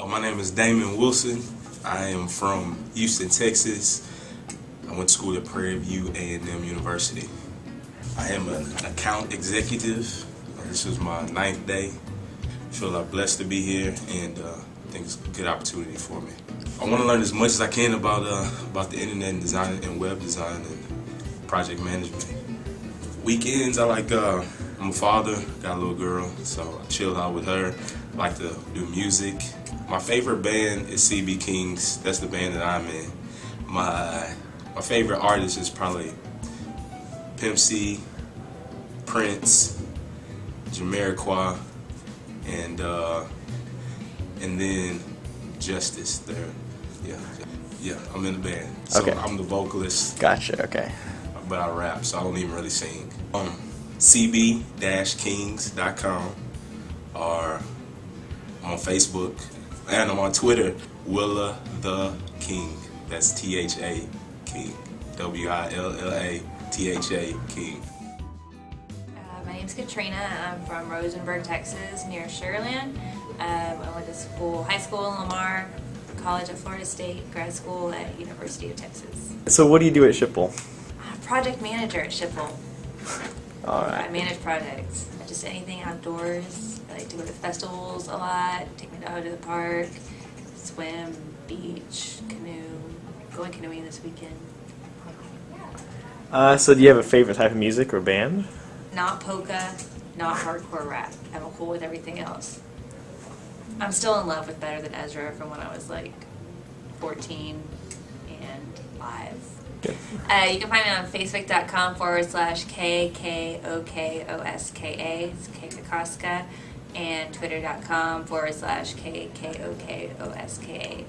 Uh, my name is Damon Wilson. I am from Houston, Texas. I went to school at Prairie View A&M University. I am an account executive. This is my ninth day. I feel I'm blessed to be here and uh, I think it's a good opportunity for me. I want to learn as much as I can about uh, about the internet and design and web design and project management. Weekends, I like, uh, I'm a father, got a little girl, so I chill out with her. I like to do music. My favorite band is CB Kings. That's the band that I'm in. My my favorite artist is probably Pimp C, Prince, Jamiroquai, and uh, and then Justice. There, yeah, yeah. I'm in the band, so Okay. I'm the vocalist, Gotcha. Okay. but I rap, so I don't even really sing. Um, cb-kings.com, or on Facebook, and I'm on Twitter. Willa the King. That's T H A King. W I L L A T H A King. Uh, my name's Katrina. I'm from Rosenberg, Texas, near Sugarland. Um, I went to school, high school in Lamar, college at Florida State, grad school at University of Texas. So what do you do at Schipul? I'm project manager at Schipul. All I manage projects, just anything outdoors. I like to go to festivals a lot, take my dog to the park, swim, beach, canoe, going canoeing this weekend. Uh, so do you have a favorite type of music or band? Not polka, not hardcore rap. I'm cool with everything else. I'm still in love with Better Than Ezra from when I was like 14 and live. Uh, you can find me on facebook.com forward slash K K O K O S K A. It's K. And twitter.com forward slash K-K-O-K-O-S-K-A.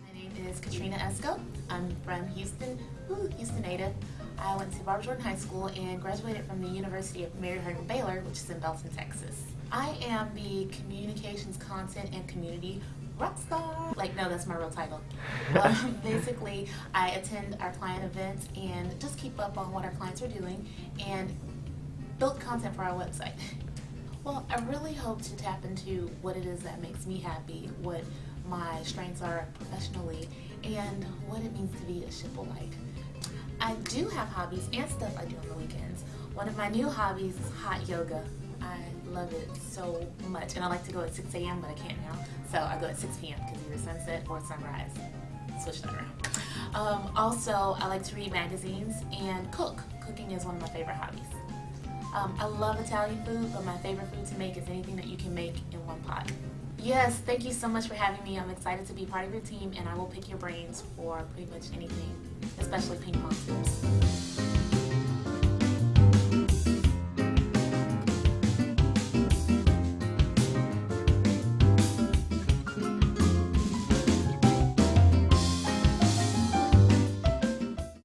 My name is Katrina Esco. I'm from Houston, woo, Houston native. I went to Barbara Jordan High School and graduated from the University of Mary Hardin Baylor, which is in Belton, Texas. I am the communications content and community rock star. Like, no, that's my real title. um, basically, I attend our client events and just keep up on what our clients are doing and build content for our website. Well, I really hope to tap into what it is that makes me happy, what my strengths are professionally, and what it means to be a Schipulite. I do have hobbies and stuff I do on the weekends. One of my new hobbies is hot yoga. I love it so much, and I like to go at 6 a.m., but I can't now, so I go at 6 p.m. because either sunset or sunrise. Switch that around. Um, also, I like to read magazines and cook. Cooking is one of my favorite hobbies. Um, I love Italian food, but my favorite food to make is anything that you can make in one pot. Yes, thank you so much for having me. I'm excited to be part of your team, and I will pick your brains for pretty much anything, especially ping pong.